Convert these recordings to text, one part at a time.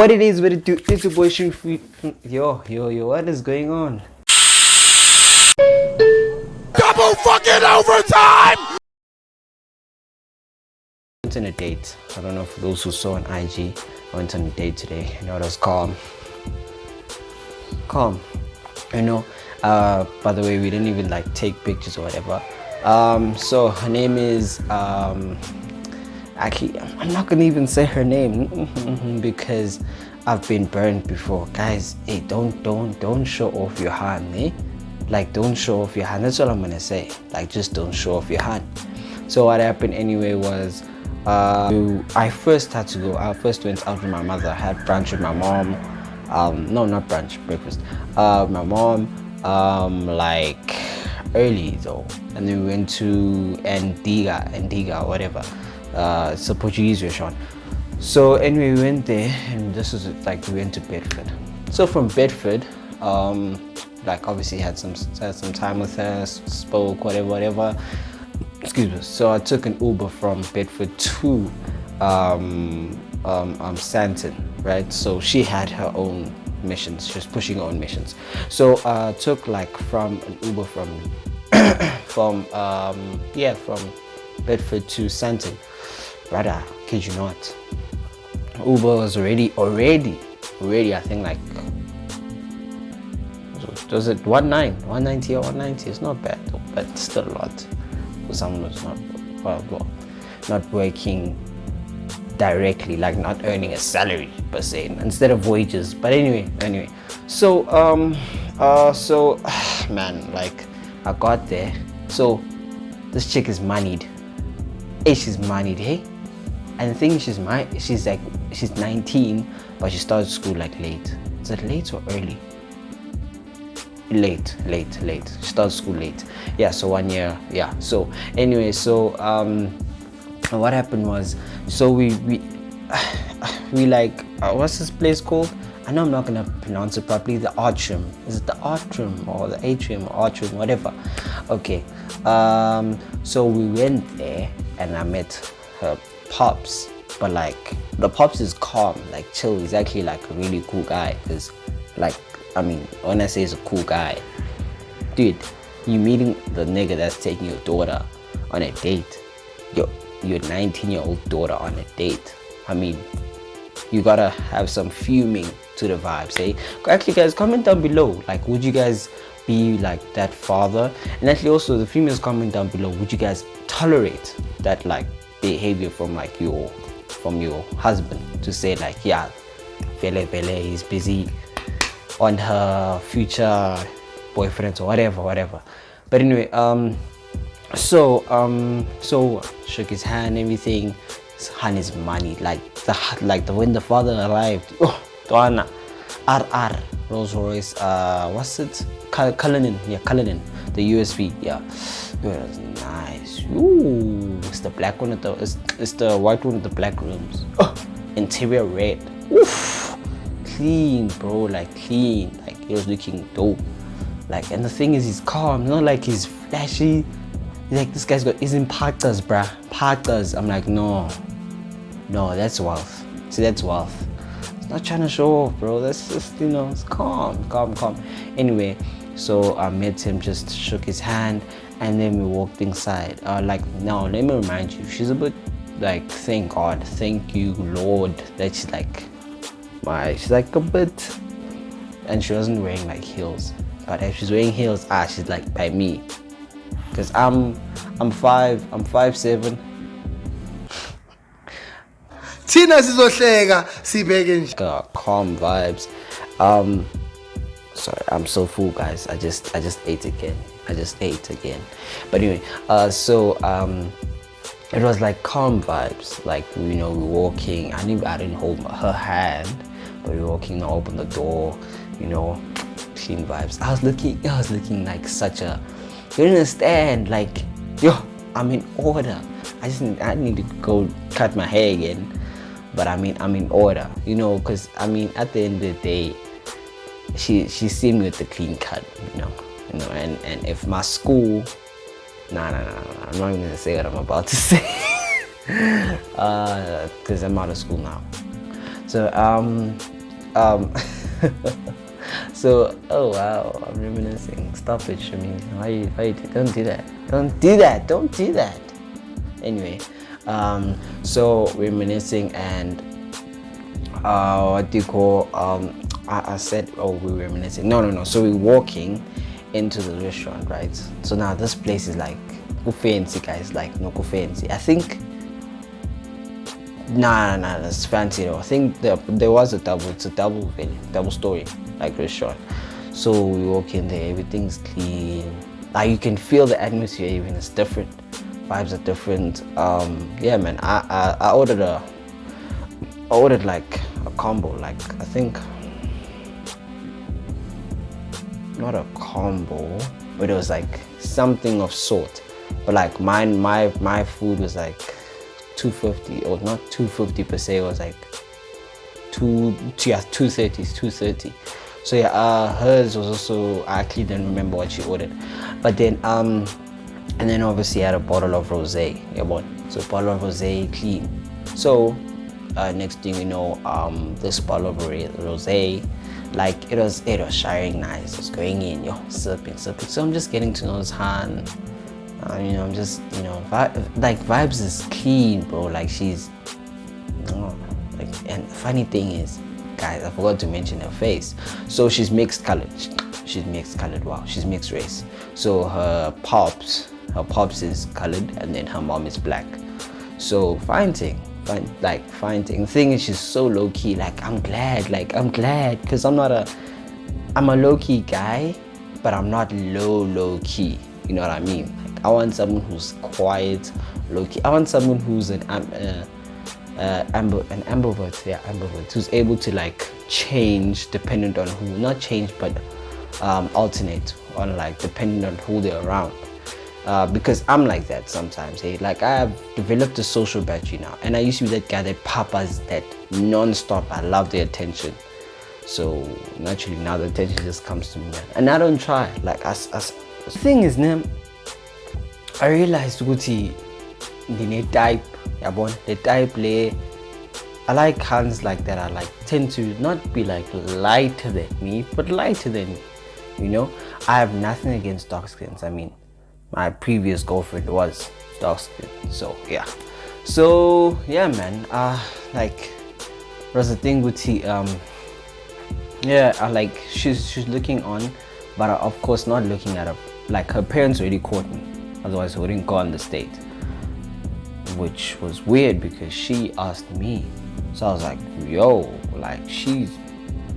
What it is, what it do, it's your boy Shrimph. Yo, yo, yo, what is going on? Double fucking overtime! went on a date. I don't know for those who saw on IG. I went on a date today. You know, it was calm. Calm. You know, uh, by the way, we didn't even like take pictures or whatever. Um, so her name is um, actually i'm not gonna even say her name because i've been burned before. Guys hey don't don't don't show off your hand eh? Like don't show off your hand. That's all i'm gonna say. Like just don't show off your hand. So what happened anyway was uh, i first had to go i first went out with my mother. I had brunch with my mom. Um no not brunch breakfast. Uh my mom um like early though. And then we went to antigua antigua whatever uh, it's a Portuguese restaurant. So anyway, we went there and this is like we went to Bedford. So from Bedford, um, like obviously had some had some time with her, spoke whatever, whatever. Excuse me. So I took an Uber from Bedford to um, um, um, right? So she had her own missions. She was pushing her own missions. So uh, took like from an Uber from from um, yeah from Bedford to Sandton brother kid you not. Uber was already already already i think like does it 19 190 or 190 it's not bad but still a lot. For someone who's not well, well not working directly like not earning a salary per se instead of wages. But anyway anyway. So um uh so man like i got there. So this chick is moneyed. Hey she's moneyed hey and the thing is, she's my she's like she's 19 but she started school like late. Is it late or early? Late late late. She started school late. Yeah so one year yeah. So anyway so um what happened was so we we we like uh, what's this place called? I know I'm not gonna pronounce it properly. The atrium. Is it the atrium or the atrium or atrium whatever? Okay. Um so we went there and I met her Pops, but like the Pops is calm, like chill. He's actually like a really cool guy. Cause like, I mean, when I say he's a cool guy, dude, you meeting the nigga that's taking your daughter on a date, your your 19 year old daughter on a date. I mean, you gotta have some fuming to the vibes, eh? Actually, guys, comment down below. Like, would you guys be like that father? And actually, also the females comment down below. Would you guys tolerate that like behavior from like your from your husband to say like yeah Vele Vele is busy on her future boyfriends or whatever whatever. But anyway um so um so shook his hand everything. His hand is money like the like the when the father arrived. Oh Donna RR Rolls Royce uh what's it? Cullinan. Yeah Cullinan the USV yeah. Was nice. Ooh, it's the black one with the it's, it's the white one with the black rims oh, interior red. Oof, clean bro like clean. Like it was looking dope. Like and the thing is he's calm not like he's flashy. Like this guy's got he's in parkas bruh. Parkas. I'm like no. No that's wealth. See that's wealth. It's not trying to show off bro. That's just you know it's calm calm calm. Anyway so i met him just shook his hand and then we walked inside. Uh, like now let me remind you she's a bit like thank god thank you lord that she's like my she's like a bit and she wasn't wearing like heels. But if she's wearing heels ah she's like by me. Because i'm i'm five i'm five seven. Thina sizohleka sibeke nje. Calm vibes. Um sorry i'm so full guys i just i just ate again I just ate again. But anyway, uh, so um, it was like calm vibes. Like you know, we are walking. I didn't, I didn't hold her hand, but we were walking. I opened the door. You know, clean vibes. I was looking. I was looking like such a. You understand? Like, yo, I'm in order. I just I need to go cut my hair again, but I mean I'm in order. You know, cause I mean at the end of the day, she she seen me with the clean cut. You know you know and and if my school nah nah nah, nah i'm not even gonna say what i'm about to say uh because i'm out of school now So um um so oh wow I'm reminiscing. Stop it, Shamin. Why you why you don't do that? Don't do that. Don't do that. Anyway, um so reminiscing and uh what do you call um I, I said oh we were reminiscing. No no no. So we're walking into the restaurant, right? So now this place is like fancy guys, like no fancy. I think Nah, nah, nah, that's fancy though. I think there, there was a double, it's a double double story, like restaurant. So we walk in there, everything's clean. Like you can feel the atmosphere even, it's different. Vibes are different. Um, yeah, man, I, I, I ordered a, I ordered like a combo, like I think, not a combo, but it was like something of sort. But like mine, my, my food was like 250 or not 250 per se it was like two yeah 230 230 so yeah uh, hers was also i actually didn't remember what she ordered. But then um and then obviously I had a bottle of rosé. Yeah what? So bottle of rosé clean. So uh, next thing you know um this bottle of rosé like it was it was shining nice it was going in yo sipping sipping so i'm just getting to know his hand uh, you know, I'm just, you know, like Vibes is clean, bro. Like she's, oh, like, and funny thing is, guys, I forgot to mention her face. So she's mixed colored. She's mixed colored. Wow, she's mixed race. So her pops, her pops is colored, and then her mom is black. So fine thing, fine, like finding. thing. The thing is, she's so low key. Like I'm glad, like I'm glad, cause I'm not a, I'm a low key guy, but I'm not low low key. You know what I mean? I want someone who's quiet, low key. I want someone who's an uh, uh, amber, an ambivert, yeah, ambivert, who's able to like change dependent on who, not change, but um, alternate on like depending on who they're around. Uh, because I'm like that sometimes. Hey, like I have developed a social battery now, and I used to be that guy that papas that non-stop. I love the attention. So naturally now the attention just comes to me, and I don't try. Like as as the thing is, name I realized ukuthi ndine-type yabona the type le I like hands like that I like tend to not be like lighter than me but lighter than me you know I have nothing against dark skins I mean my previous girlfriend was dark skin so yeah. So yeah man. Uh like was the thing with the um yeah I like she's she's looking on but of course not looking at her. Like her parents already caught me. Otherwise I wouldn't go on the state. Which was weird because she asked me. So I was like yo like she's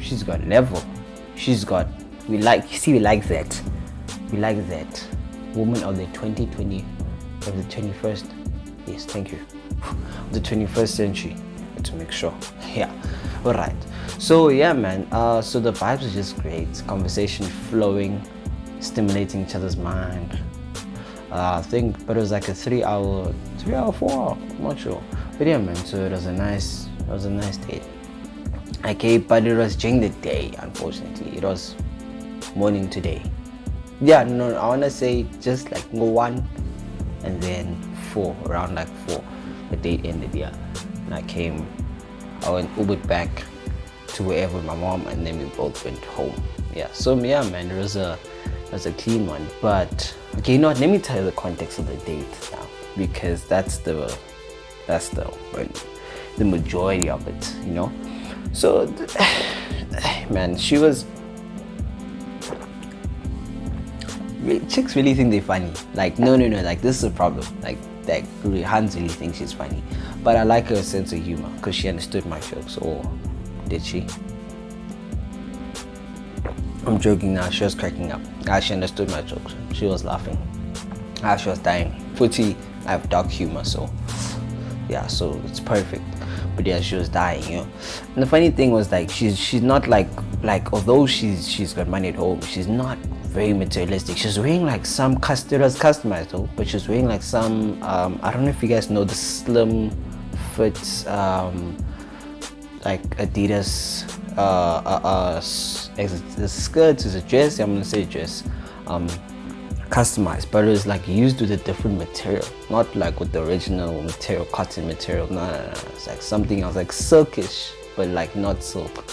she's got level. She's got we like see we like that. We like that woman of the 2020 of the 21st yes thank you the 21st century to make sure yeah all right so yeah man uh so the vibes are just great conversation flowing stimulating each other's mind uh, I think, but it was like a three hour, three hour, four hour, I'm not sure. But yeah, man, so it was a nice, it was a nice date. Okay, but it was during the day, unfortunately. It was morning today. Yeah, no, I wanna say just like one and then four, around like four. The date ended, yeah. And I came, I went Ubered back to wherever my mom and then we both went home. Yeah, so yeah, man, it was a, it was a clean one, but Okay, you know what? Let me tell you the context of the date now, because that's the that's the the majority of it. You know, so man, she was. Chicks really think they're funny. Like, no, no, no. Like, this is a problem. Like, that Hans really thinks she's funny, but I like her sense of humor because she understood my jokes. Or did she? I'm joking now. She was cracking up. Ah, she understood my jokes. She was laughing. Ah, she was dying. Pretty, I have dark humor, so yeah, so it's perfect. But yeah, she was dying, you know. And the funny thing was like she's she's not like like although she's she's got money at home, she's not very materialistic. She's wearing like some it was customized though, but she's wearing like some um, I don't know if you guys know the slim fit um, like Adidas uh, uh, uh, the skirt is a dress, I'm gonna say dress, um, customized, but it's like used with a different material, not like with the original material, cotton material. No, no, no, it's like something else, like silkish, but like not silk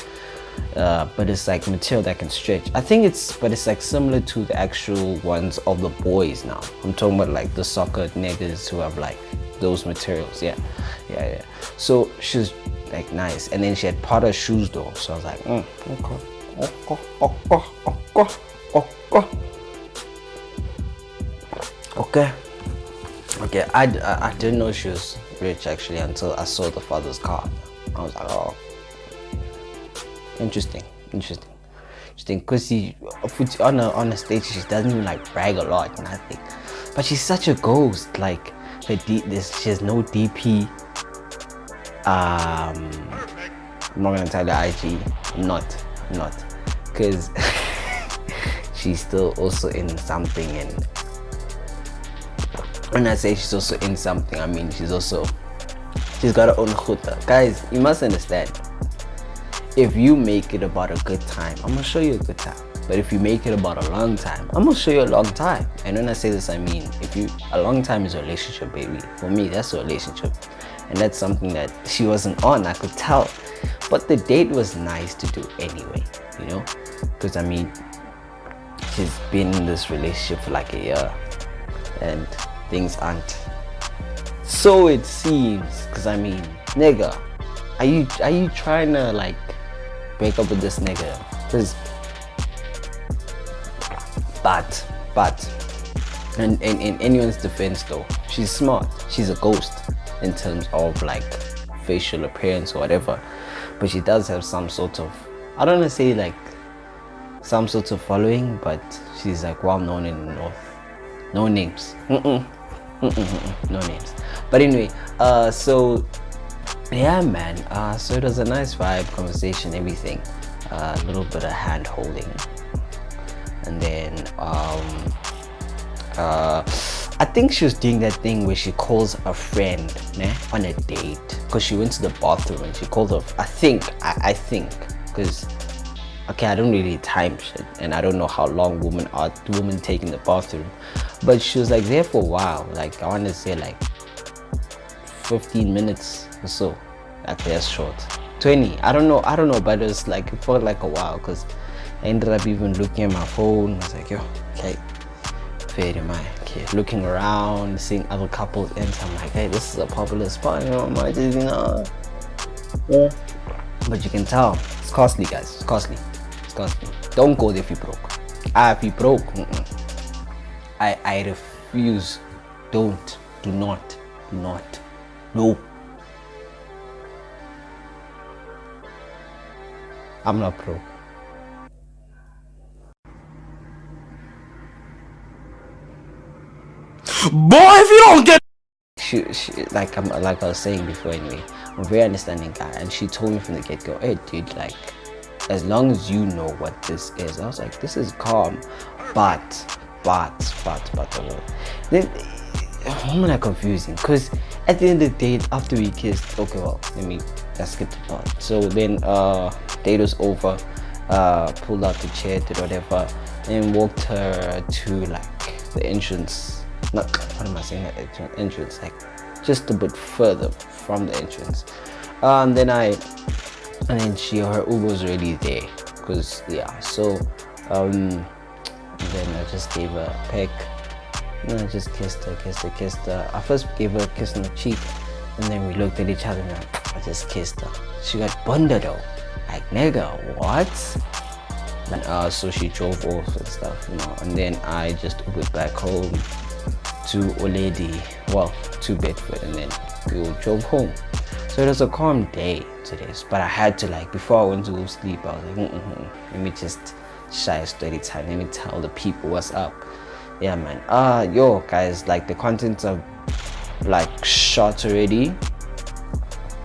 uh, but it's like material that can stretch. I think it's but it's like similar to the actual ones of the boys now. I'm talking about like the soccer niggas who have like those materials. Yeah. Yeah yeah. So she's like nice. And then she had Prada shoes though. So i was like mm, okay okay okay okay. Okay. Okay I, I, I didn't know she was rich actually until i saw the father's car. I was like oh interesting interesting interesting. Because she on a on a stage she doesn't even like brag a lot nothing. But she's such a ghost like her D, this she has no dp um i'm not gonna tell the ig I'm not I'm not. Because she's still also in something and when i say she's also in something i mean she's also she's got her own khuta guys you must understand if you make it about a good time i'm gonna show you a good time. But if you make it about a long time i'm gonna show you a long time. And when i say this i mean if you a long time is a relationship baby. For me that's a relationship. And that's something that she wasn't on i could tell. But the date was nice to do anyway you know? Because i mean she's been in this relationship for like a year and things aren't so it seems. Because i mean nigga are you are you trying to like break up with this nigga. Because but but in, in, in anyone's defense though she's smart. She's a ghost in terms of like facial appearance or whatever. But she does have some sort of i don't want to say like some sort of following but she's like well known in the north. No names. Mm -mm. Mm no names. But anyway uh so yeah man. Uh so it was a nice vibe conversation everything. Uh, a little bit of hand holding. And then um uh I think she was doing that thing where she calls a friend né, on a date. Because she went to the bathroom and she called her I think I, I think. Because okay I don't really time shit and I don't know how long women are women taking the bathroom. But she was like there for a while. Like I want to say like 15 minutes so okay that's short. 20 I don't know I don't know but it was like it felt like a while because I ended up even looking at my phone. I was like yo okay fair am I? Okay looking around seeing other couples enter. I'm like hey this is a popular spot you know my you know. Yeah. But you can tell it's costly guys it's costly it's costly. Don't go there if you broke. Ah if you broke mm -mm. I I refuse. Don't do not do not. No I'm not broke. Boy, if you don't get she, she like I'm like I was saying before anyway, I'm a very understanding guy and she told me from the get-go, hey dude, like as long as you know what this is, I was like, this is calm, but but but but the then why am I confusing? Because at the end of the day, after we kissed, okay, well, let me let's skip the part. So then uh date was over, uh pulled out the chair, did whatever, and walked her to like the entrance. Not what am I saying that entrance like just a bit further from the entrance. Um, then I and then she her Uber was already there because yeah so um then I just gave her a peck and I just kissed her kissed her kissed her. I first gave her a kiss on the cheek and then we looked at each other and I just kissed her. She got bunda though like nigga what? And uh, so she drove off and stuff you know. And then I just went back home to Oledi, well, to Bedford, and then we drove home. So it was a calm day today, but I had to like, before I went to go sleep, I was like, mm -mm, let me just shy a steady time, let me tell the people what's up. Yeah, man. Uh, yo, guys, like the contents are like shot already.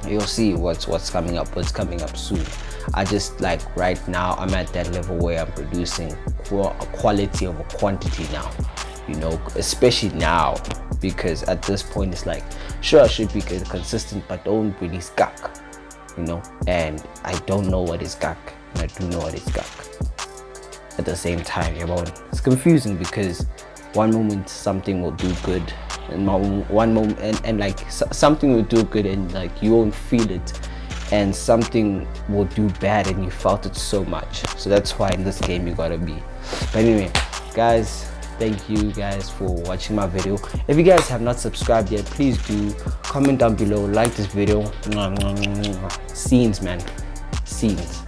You'll see what's what's coming up, what's coming up soon. I just like right now, I'm at that level where I'm producing quality of a quantity now you know especially now because at this point it's like sure i should be consistent but don't really skak you know and i don't know what is gak and i do know what is gak at the same time you know it's confusing because one moment something will do good and one moment and, and like something will do good and like you won't feel it and something will do bad and you felt it so much. So that's why in this game you gotta be. But anyway guys thank you guys for watching my video. If you guys have not subscribed yet please do. Comment down below like this video. Scenes man. Scenes